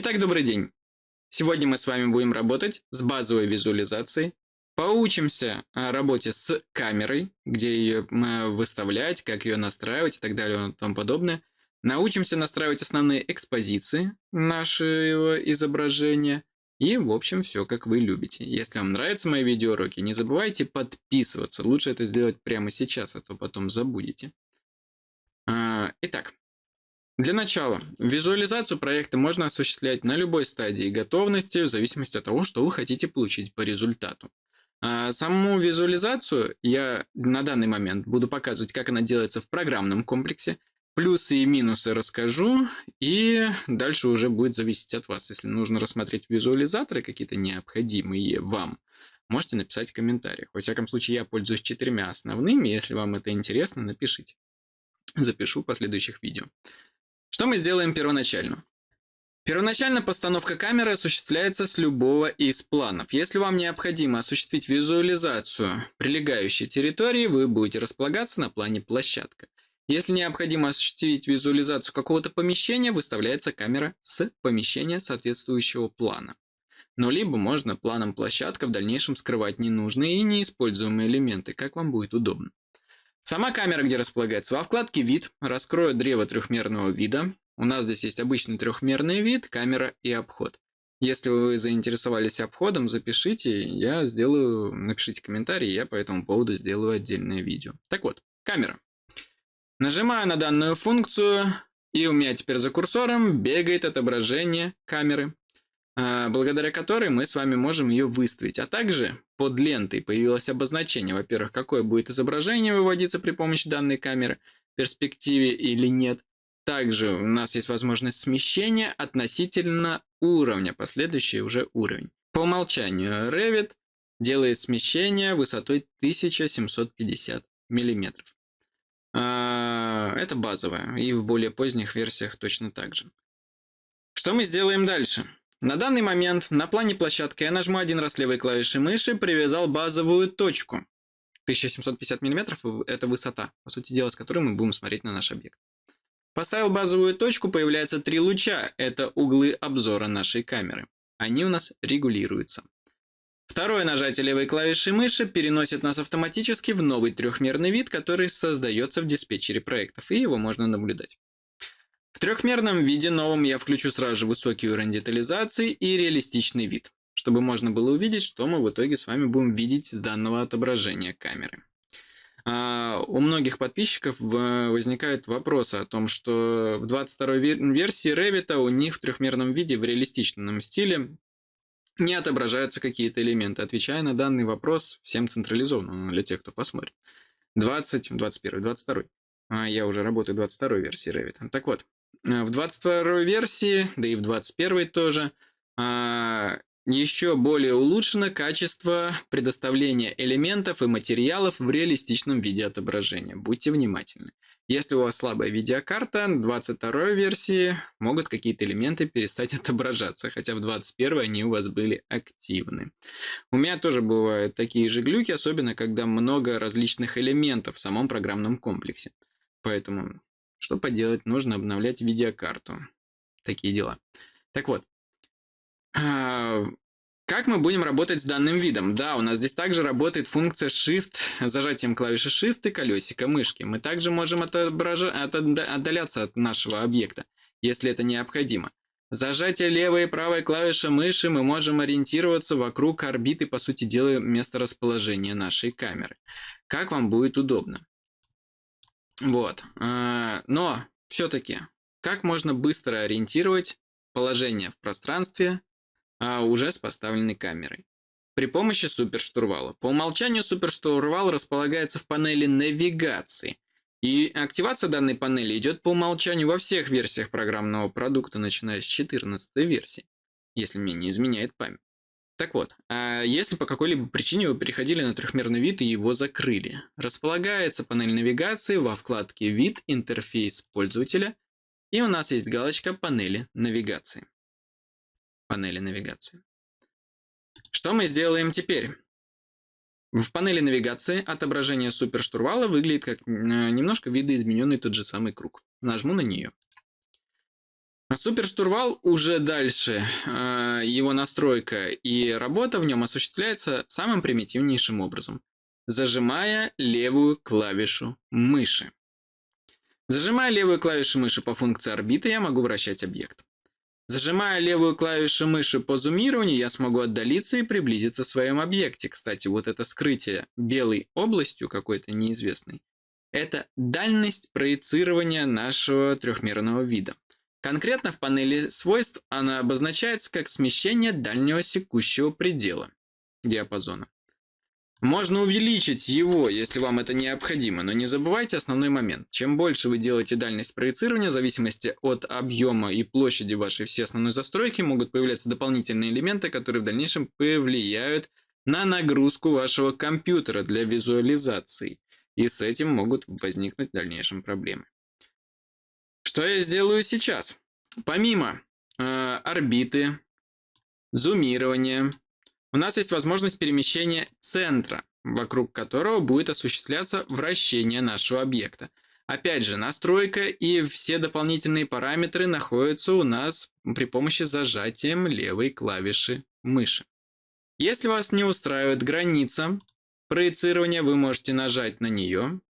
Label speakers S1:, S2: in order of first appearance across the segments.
S1: Итак, добрый день. Сегодня мы с вами будем работать с базовой визуализацией. Поучимся работе с камерой, где ее выставлять, как ее настраивать и так далее и тому подобное. Научимся настраивать основные экспозиции нашего изображения. И, в общем, все как вы любите. Если вам нравятся мои видеоуроки, не забывайте подписываться. Лучше это сделать прямо сейчас, а то потом забудете. А, итак, для начала, визуализацию проекта можно осуществлять на любой стадии готовности, в зависимости от того, что вы хотите получить по результату. А саму визуализацию я на данный момент буду показывать, как она делается в программном комплексе. Плюсы и минусы расскажу, и дальше уже будет зависеть от вас. Если нужно рассмотреть визуализаторы какие-то необходимые вам, можете написать в комментариях. Во всяком случае, я пользуюсь четырьмя основными. Если вам это интересно, напишите. Запишу в последующих видео. Что мы сделаем первоначально? Первоначально постановка камеры осуществляется с любого из планов. Если вам необходимо осуществить визуализацию прилегающей территории, вы будете располагаться на плане площадка. Если необходимо осуществить визуализацию какого-то помещения, выставляется камера с помещения соответствующего плана. Но либо можно планом площадка в дальнейшем скрывать ненужные и неиспользуемые элементы, как вам будет удобно. Сама камера где располагается? Во вкладке «Вид» раскрою древо трехмерного вида. У нас здесь есть обычный трехмерный вид, камера и обход. Если вы заинтересовались обходом, запишите, я сделаю, напишите комментарий, я по этому поводу сделаю отдельное видео. Так вот, камера. Нажимаю на данную функцию, и у меня теперь за курсором бегает отображение камеры. А, благодаря которой мы с вами можем ее выставить. А также под лентой появилось обозначение, во-первых, какое будет изображение выводиться при помощи данной камеры, в перспективе или нет. Также у нас есть возможность смещения относительно уровня, последующий уже уровень. По умолчанию Revit делает смещение высотой 1750 мм. А, это базовое, и в более поздних версиях точно так же. Что мы сделаем дальше? На данный момент на плане площадки я нажму один раз левой клавишей мыши, привязал базовую точку. 1750 мм – это высота, по сути дела, с которой мы будем смотреть на наш объект. Поставил базовую точку, появляются три луча. Это углы обзора нашей камеры. Они у нас регулируются. Второе нажатие левой клавиши мыши переносит нас автоматически в новый трехмерный вид, который создается в диспетчере проектов, и его можно наблюдать. В трехмерном виде новом я включу сразу же высокий уровень детализации и реалистичный вид, чтобы можно было увидеть, что мы в итоге с вами будем видеть с данного отображения камеры. А, у многих подписчиков возникают вопросы о том, что в 22 версии Revit у них в трехмерном виде в реалистичном стиле не отображаются какие-то элементы. Отвечая на данный вопрос всем централизованно для тех, кто посмотрит. 20, 21, 22. А я уже работаю в 22 версии Revit. Так вот, Э, в 22 версии, да и в 21 тоже, а, еще более улучшено качество предоставления элементов и материалов в реалистичном виде отображения. Будьте внимательны. Если у вас слабая видеокарта, в 22 версии могут какие-то элементы перестать отображаться, хотя в 21 они у вас были активны. У меня тоже бывают такие же глюки, особенно когда много различных элементов в самом программном комплексе. Поэтому что поделать, нужно обновлять видеокарту. Такие дела. Так вот, а, как мы будем работать с данным видом? Да, у нас здесь также работает функция Shift, зажатием клавиши Shift и колесика мышки. Мы также можем отобража... отдаляться от нашего объекта, если это необходимо. Зажатие левой и правой клавиши мыши мы можем ориентироваться вокруг орбиты, по сути дела, место расположения нашей камеры. Как вам будет удобно. Вот. А, но все-таки, как можно быстро ориентировать положение в пространстве а, уже с поставленной камерой? При помощи суперштурвала. По умолчанию суперштурвал располагается в панели навигации. И активация данной панели идет по умолчанию во всех версиях программного продукта, начиная с 14 версии, если мне не изменяет память. Так вот, а если по какой-либо причине вы переходили на трехмерный вид и его закрыли, располагается панель навигации во вкладке «Вид. Интерфейс пользователя» и у нас есть галочка «Панели навигации». Панели навигации. Что мы сделаем теперь? В панели навигации отображение суперштурвала выглядит как немножко видоизмененный тот же самый круг. Нажму на нее. Суперштурвал уже дальше, э, его настройка и работа в нем осуществляется самым примитивнейшим образом, зажимая левую клавишу мыши. Зажимая левую клавишу мыши по функции орбиты, я могу вращать объект. Зажимая левую клавишу мыши по зумированию, я смогу отдалиться и приблизиться в своем объекте. Кстати, вот это скрытие белой областью какой-то неизвестной, это дальность проецирования нашего трехмерного вида. Конкретно в панели свойств она обозначается как смещение дальнего секущего предела диапазона. Можно увеличить его, если вам это необходимо, но не забывайте основной момент. Чем больше вы делаете дальность проецирования, в зависимости от объема и площади вашей всей основной застройки, могут появляться дополнительные элементы, которые в дальнейшем повлияют на нагрузку вашего компьютера для визуализации. И с этим могут возникнуть в дальнейшем проблемы. Что я сделаю сейчас? Помимо э, орбиты, зумирования, у нас есть возможность перемещения центра, вокруг которого будет осуществляться вращение нашего объекта. Опять же, настройка и все дополнительные параметры находятся у нас при помощи зажатием левой клавиши мыши. Если вас не устраивает граница проецирования, вы можете нажать на нее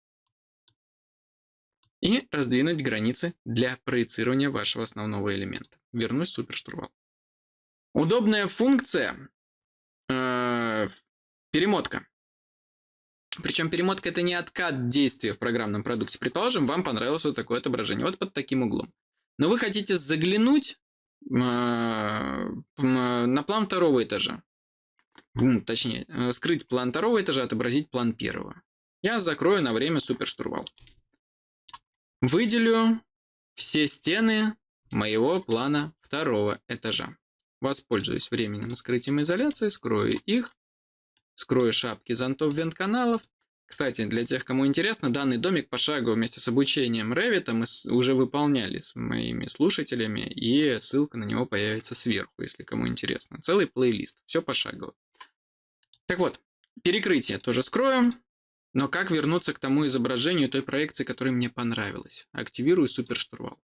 S1: и раздвинуть границы для проецирования вашего основного элемента. Вернусь в суперштурвал. Удобная функция э, перемотка. Причем перемотка это не откат действия в программном продукте. Предположим, вам понравилось вот такое отображение, вот под таким углом. Но вы хотите заглянуть э, на план второго этажа. Точнее, э, скрыть план второго этажа, отобразить план первого. Я закрою на время суперштурвал. Выделю все стены моего плана второго этажа. Воспользуюсь временным скрытием изоляции, скрою их, скрою шапки зонтов вент-каналов. Кстати, для тех, кому интересно, данный домик пошагово вместе с обучением Revit мы уже выполняли с моими слушателями, и ссылка на него появится сверху, если кому интересно. Целый плейлист, все пошагово. Так вот, перекрытие тоже скрою. Но как вернуться к тому изображению той проекции, которая мне понравилась? Активирую суперштурвал.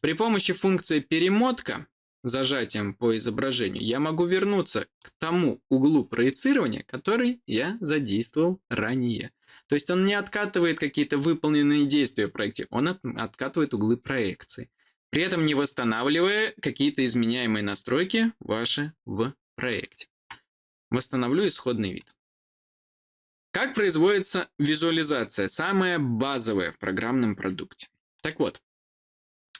S1: При помощи функции перемотка зажатием по изображению я могу вернуться к тому углу проецирования, который я задействовал ранее. То есть он не откатывает какие-то выполненные действия в проекте, он откатывает углы проекции. При этом не восстанавливая какие-то изменяемые настройки ваши в проекте. Восстановлю исходный вид. Как производится визуализация, самая базовая в программном продукте? Так вот,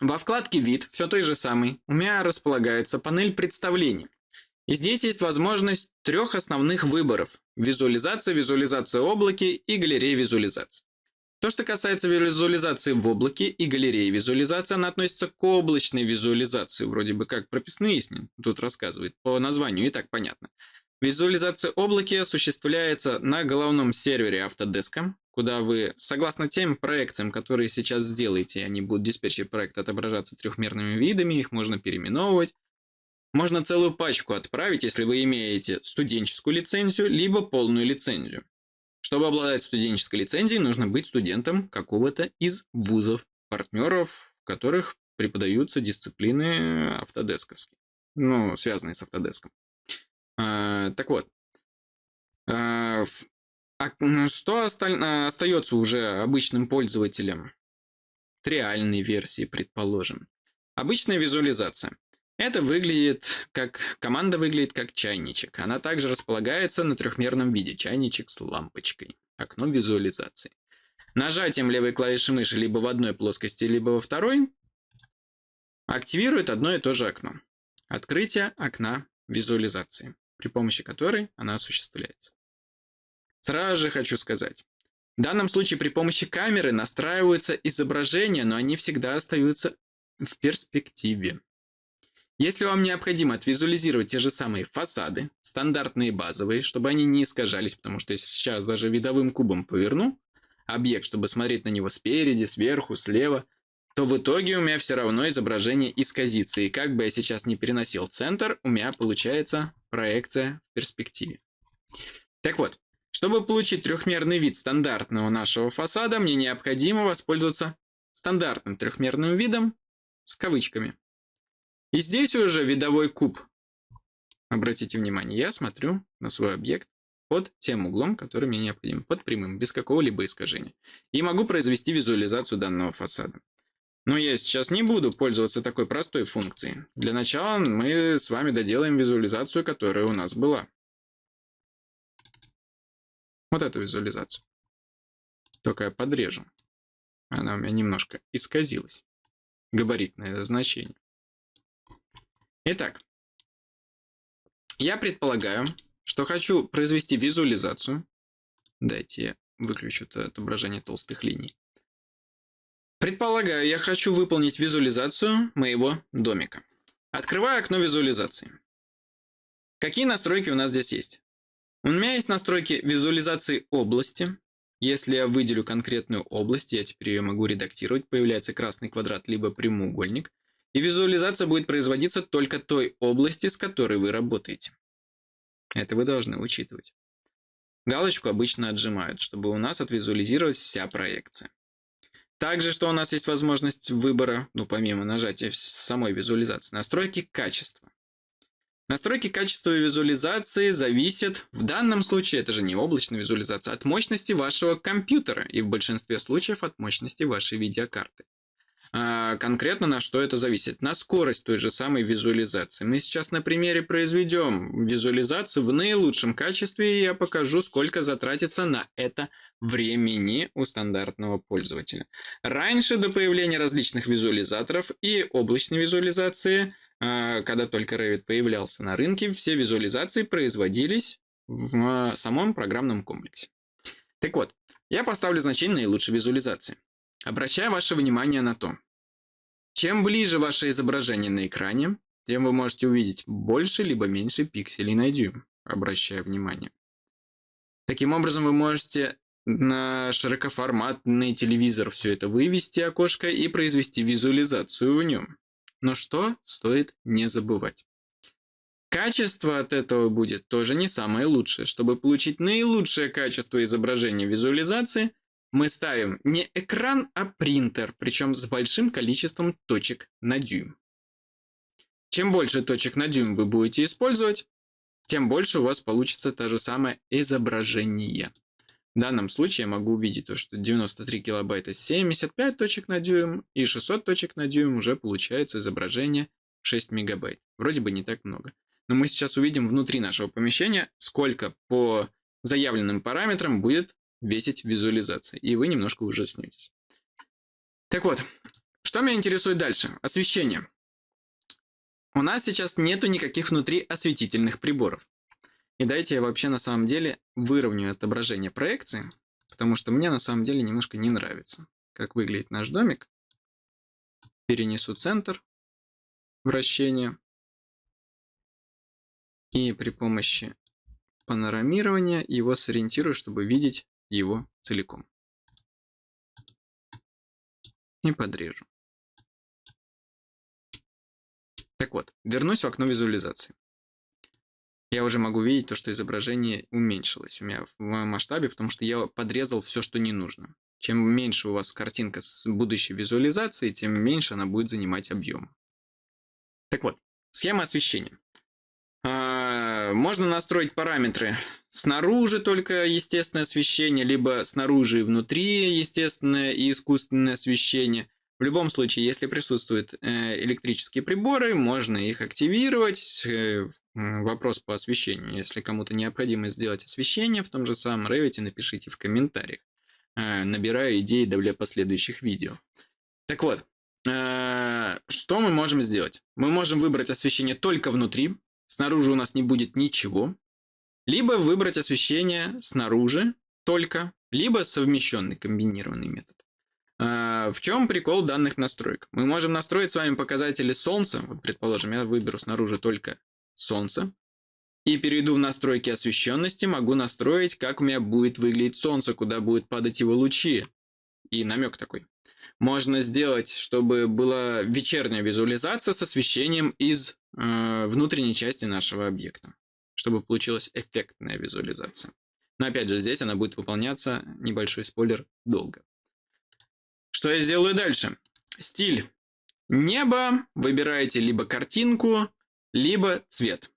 S1: во вкладке «Вид», все той же самой, у меня располагается панель представлений. И здесь есть возможность трех основных выборов – визуализация, визуализация в облаке и галерея визуализации. То, что касается визуализации в облаке и галереи визуализации, она относится к облачной визуализации, вроде бы как прописные с ним тут рассказывает, по названию и так понятно. Визуализация облаки осуществляется на головном сервере Autodesk, куда вы, согласно тем проекциям, которые сейчас сделаете, они будут диспетчер проекта отображаться трехмерными видами, их можно переименовывать. Можно целую пачку отправить, если вы имеете студенческую лицензию, либо полную лицензию. Чтобы обладать студенческой лицензией, нужно быть студентом какого-то из вузов, партнеров, в которых преподаются дисциплины автодесковские, ну, связанные с автодеском. А, так вот, а, а что осталь... остается уже обычным пользователям? Триальной версии, предположим. Обычная визуализация. Это выглядит как... Команда выглядит как чайничек. Она также располагается на трехмерном виде. Чайничек с лампочкой. Окно визуализации. Нажатием левой клавиши мыши либо в одной плоскости, либо во второй активирует одно и то же окно. Открытие окна визуализации при помощи которой она осуществляется. Сразу же хочу сказать, в данном случае при помощи камеры настраиваются изображения, но они всегда остаются в перспективе. Если вам необходимо отвизуализировать те же самые фасады, стандартные базовые, чтобы они не искажались, потому что если сейчас даже видовым кубом поверну объект, чтобы смотреть на него спереди, сверху, слева, то в итоге у меня все равно изображение исказится. И как бы я сейчас не переносил центр, у меня получается проекция в перспективе. Так вот, чтобы получить трехмерный вид стандартного нашего фасада, мне необходимо воспользоваться стандартным трехмерным видом с кавычками. И здесь уже видовой куб. Обратите внимание, я смотрю на свой объект под тем углом, который мне необходим, под прямым, без какого-либо искажения. И могу произвести визуализацию данного фасада. Но я сейчас не буду пользоваться такой простой функцией. Для начала мы с вами доделаем визуализацию, которая у нас была. Вот эту визуализацию. Только я подрежу. Она у меня немножко исказилась. Габаритное значение. Итак, я предполагаю, что хочу произвести визуализацию. Дайте я выключу это отображение толстых линий. Предполагаю, я хочу выполнить визуализацию моего домика. Открываю окно визуализации. Какие настройки у нас здесь есть? У меня есть настройки визуализации области. Если я выделю конкретную область, я теперь ее могу редактировать, появляется красный квадрат либо прямоугольник. И визуализация будет производиться только той области, с которой вы работаете. Это вы должны учитывать. Галочку обычно отжимают, чтобы у нас отвизуализировалась вся проекция. Также, что у нас есть возможность выбора, ну, помимо нажатия самой визуализации, настройки качества. Настройки качества визуализации зависят, в данном случае, это же не облачная визуализация, от мощности вашего компьютера и в большинстве случаев от мощности вашей видеокарты. А, конкретно на что это зависит? На скорость той же самой визуализации. Мы сейчас на примере произведем визуализацию в наилучшем качестве, и я покажу, сколько затратится на это времени у стандартного пользователя. Раньше, до появления различных визуализаторов и облачной визуализации, а, когда только Revit появлялся на рынке, все визуализации производились в а, самом программном комплексе. Так вот, я поставлю значение наилучшей визуализации. Обращаю ваше внимание на то, чем ближе ваше изображение на экране, тем вы можете увидеть больше либо меньше пикселей на дюйм, обращая внимание. Таким образом, вы можете на широкоформатный телевизор все это вывести окошко и произвести визуализацию в нем. Но что стоит не забывать? Качество от этого будет тоже не самое лучшее. Чтобы получить наилучшее качество изображения визуализации, мы ставим не экран, а принтер, причем с большим количеством точек на дюйм. Чем больше точек на дюйм вы будете использовать, тем больше у вас получится то же самое изображение. В данном случае я могу увидеть то, что 93 килобайта 75 точек на дюйм и 600 точек на дюйм уже получается изображение 6 мегабайт. Вроде бы не так много. Но мы сейчас увидим внутри нашего помещения, сколько по заявленным параметрам будет весить визуализация, и вы немножко ужаснетесь. Так вот, что меня интересует дальше? Освещение. У нас сейчас нету никаких внутри осветительных приборов. И дайте я вообще на самом деле выровняю отображение проекции, потому что мне на самом деле немножко не нравится, как выглядит наш домик. Перенесу центр вращения. И при помощи панорамирования его сориентирую, чтобы видеть его целиком. И подрежу. Так вот, вернусь в окно визуализации. Я уже могу видеть то, что изображение уменьшилось у меня в масштабе, потому что я подрезал все, что не нужно. Чем меньше у вас картинка с будущей визуализацией, тем меньше она будет занимать объем. Так вот, схема освещения. А, можно настроить параметры снаружи только естественное освещение, либо снаружи и внутри естественное и искусственное освещение. В любом случае, если присутствуют э, электрические приборы, можно их активировать. Э, вопрос по освещению. Если кому-то необходимо сделать освещение в том же самом Revit, напишите в комментариях. Э, набираю идеи для последующих видео. Так вот, что мы можем сделать? Мы можем выбрать освещение только внутри, снаружи у нас не будет ничего. Либо выбрать освещение снаружи только, либо совмещенный комбинированный метод. А, в чем прикол данных настроек? Мы можем настроить с вами показатели солнца. Вот, предположим, я выберу снаружи только солнце. И перейду в настройки освещенности, могу настроить, как у меня будет выглядеть солнце, куда будут падать его лучи. И намек такой. Можно сделать, чтобы была вечерняя визуализация с освещением из внутренней части нашего объекта чтобы получилась эффектная визуализация. Но опять же, здесь она будет выполняться, небольшой спойлер, долго. Что я сделаю дальше? Стиль. Небо, выбираете либо картинку, либо цвет.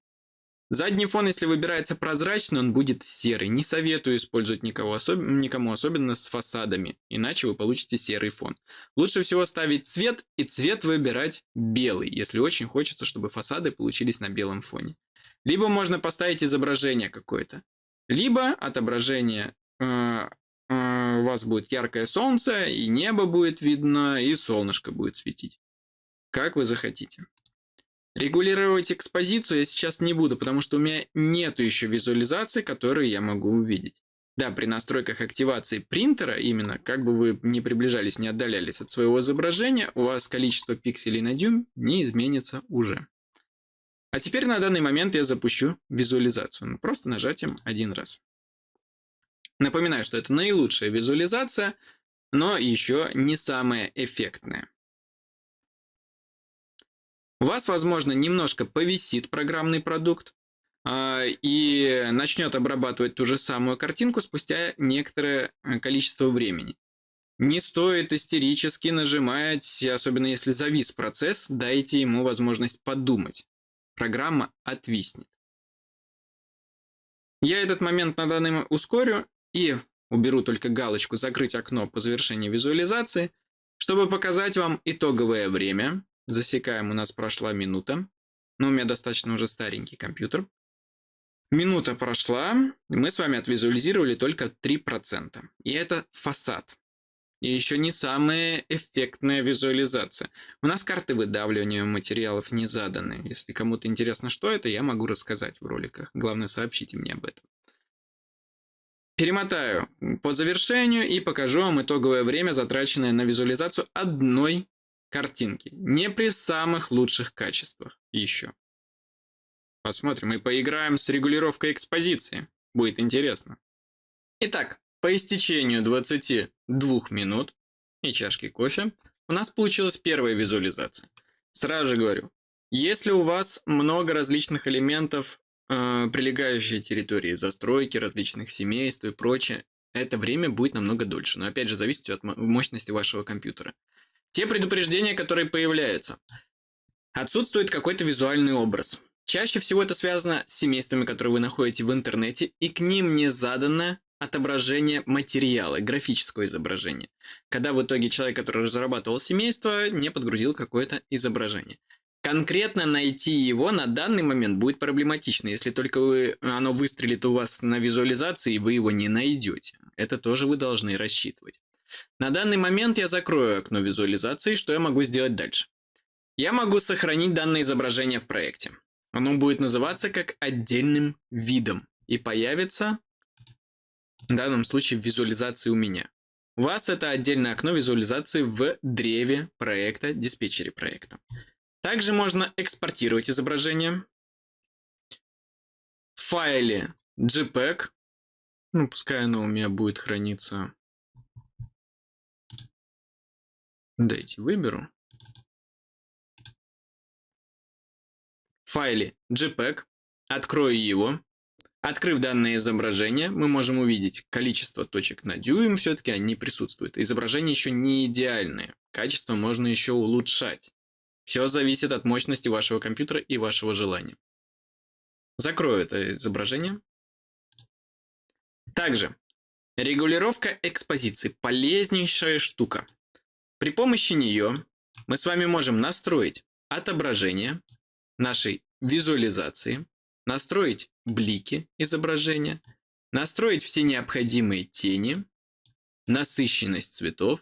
S1: Задний фон, если выбирается прозрачный, он будет серый. Не советую использовать никого особ... никому, особенно с фасадами, иначе вы получите серый фон. Лучше всего ставить цвет и цвет выбирать белый, если очень хочется, чтобы фасады получились на белом фоне. Либо можно поставить изображение какое-то. Либо отображение э, э, у вас будет яркое солнце, и небо будет видно, и солнышко будет светить. Как вы захотите. Регулировать экспозицию я сейчас не буду, потому что у меня нету еще визуализации, которые я могу увидеть. Да, при настройках активации принтера именно, как бы вы не приближались, не отдалялись от своего изображения, у вас количество пикселей на дюйм не изменится уже. А теперь на данный момент я запущу визуализацию, ну, просто нажатием один раз. Напоминаю, что это наилучшая визуализация, но еще не самая эффектная. Вас, возможно, немножко повисит программный продукт э, и начнет обрабатывать ту же самую картинку спустя некоторое э, количество времени. Не стоит истерически нажимать, особенно если завис процесс, дайте ему возможность подумать. Программа отвиснет. Я этот момент на данный момент ускорю и уберу только галочку «Закрыть окно по завершении визуализации», чтобы показать вам итоговое время, Засекаем, у нас прошла минута. Но у меня достаточно уже старенький компьютер. Минута прошла, и мы с вами отвизуализировали только 3%. И это фасад. И еще не самая эффектная визуализация. У нас карты выдавливания материалов не заданы. Если кому-то интересно, что это, я могу рассказать в роликах. Главное, сообщите мне об этом. Перемотаю по завершению и покажу вам итоговое время, затраченное на визуализацию одной картинки. Не при самых лучших качествах еще. Посмотрим и поиграем с регулировкой экспозиции. Будет интересно. Итак, по истечению 22 минут и чашки кофе у нас получилась первая визуализация. Сразу же говорю, если у вас много различных элементов, э, прилегающей территории, застройки, различных семейств и прочее, это время будет намного дольше. Но опять же, зависит от мощности вашего компьютера. Те предупреждения, которые появляются. Отсутствует какой-то визуальный образ. Чаще всего это связано с семействами, которые вы находите в интернете, и к ним не задано отображение материала, графического изображения. Когда в итоге человек, который разрабатывал семейство, не подгрузил какое-то изображение. Конкретно найти его на данный момент будет проблематично, если только вы, оно выстрелит у вас на визуализации, и вы его не найдете. Это тоже вы должны рассчитывать. На данный момент я закрою окно визуализации, что я могу сделать дальше. Я могу сохранить данное изображение в проекте. Оно будет называться как отдельным видом и появится в данном случае в визуализации у меня. У вас это отдельное окно визуализации в древе проекта, диспетчере проекта. Также можно экспортировать изображение в файле JPEG. Ну, пускай оно у меня будет храниться Дайте выберу. Файле JPEG. Открою его. Открыв данное изображение, мы можем увидеть количество точек на дюйм, все-таки они присутствуют. Изображение еще не идеальное. Качество можно еще улучшать. Все зависит от мощности вашего компьютера и вашего желания. Закрою это изображение. Также регулировка экспозиции. Полезнейшая штука. При помощи нее мы с вами можем настроить отображение нашей визуализации, настроить блики изображения, настроить все необходимые тени, насыщенность цветов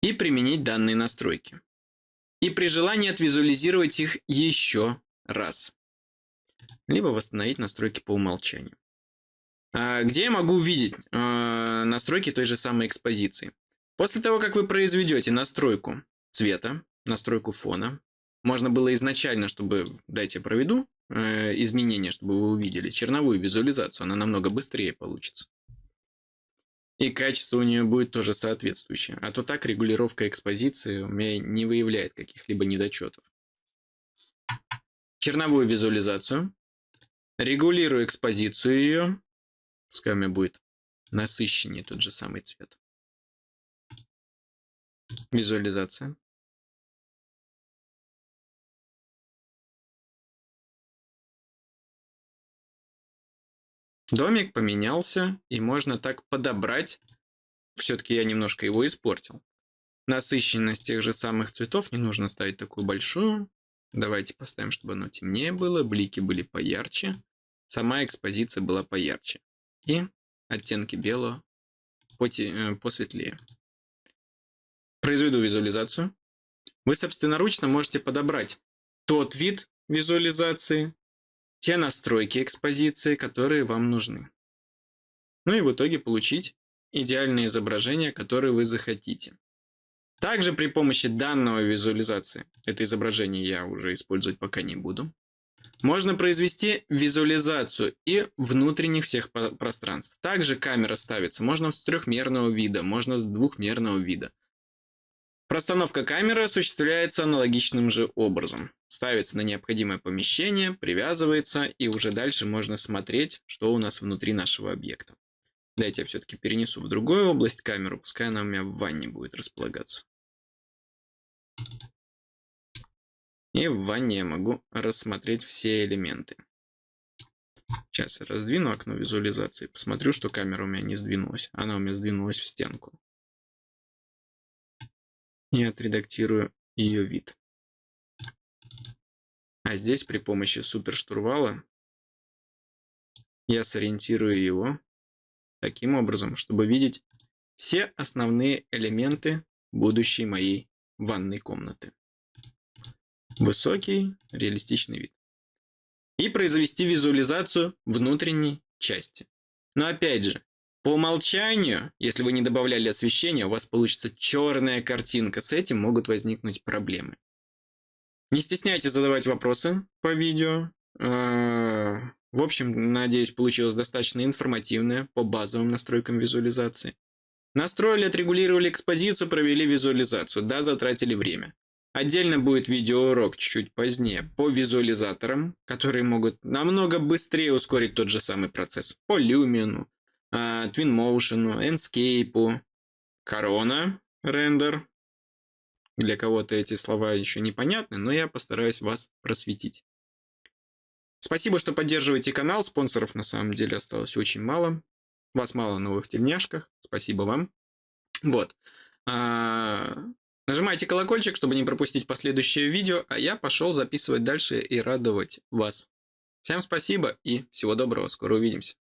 S1: и применить данные настройки. И при желании отвизуализировать их еще раз. Либо восстановить настройки по умолчанию. А, где я могу увидеть а, настройки той же самой экспозиции? После того, как вы произведете настройку цвета, настройку фона, можно было изначально, чтобы, дайте я проведу э, изменения, чтобы вы увидели черновую визуализацию, она намного быстрее получится. И качество у нее будет тоже соответствующее. А то так регулировка экспозиции у меня не выявляет каких-либо недочетов. Черновую визуализацию. Регулирую экспозицию ее. Пускай у меня будет насыщеннее тот же самый цвет. Визуализация. Домик поменялся, и можно так подобрать. Все-таки я немножко его испортил. Насыщенность тех же самых цветов не нужно ставить такую большую. Давайте поставим, чтобы оно темнее было, блики были поярче, сама экспозиция была поярче. И оттенки белого э, посветлее. Произведу визуализацию. Вы собственноручно можете подобрать тот вид визуализации, те настройки экспозиции, которые вам нужны. Ну и в итоге получить идеальное изображение, которое вы захотите. Также при помощи данного визуализации, это изображение я уже использовать пока не буду, можно произвести визуализацию и внутренних всех пространств. Также камера ставится, можно с трехмерного вида, можно с двухмерного вида. Простановка камеры осуществляется аналогичным же образом. Ставится на необходимое помещение, привязывается, и уже дальше можно смотреть, что у нас внутри нашего объекта. Дайте я все-таки перенесу в другую область камеру, пускай она у меня в ванне будет располагаться. И в ванне я могу рассмотреть все элементы. Сейчас я раздвину окно визуализации, посмотрю, что камера у меня не сдвинулась. Она у меня сдвинулась в стенку и отредактирую ее вид. А здесь при помощи суперштурвала я сориентирую его таким образом, чтобы видеть все основные элементы будущей моей ванной комнаты. Высокий, реалистичный вид. И произвести визуализацию внутренней части. Но опять же, по умолчанию, если вы не добавляли освещения, у вас получится черная картинка. С этим могут возникнуть проблемы. Не стесняйтесь задавать вопросы по видео. А, в общем, надеюсь, получилось достаточно информативное по базовым настройкам визуализации. Настроили, отрегулировали экспозицию, провели визуализацию. Да, затратили время. Отдельно будет видеоурок чуть-чуть позднее по визуализаторам, которые могут намного быстрее ускорить тот же самый процесс. По люмину, а, Twinmotion, Enscape, Corona рендер. Для кого-то эти слова еще непонятны, но я постараюсь вас просветить. Спасибо, что поддерживаете канал. Спонсоров на самом деле осталось очень мало. Вас мало, но вы в тельняшках. Спасибо вам. Вот. Нажимайте колокольчик, чтобы не пропустить последующее видео, а я пошел записывать дальше и радовать вас. Всем спасибо и всего доброго. Скоро увидимся.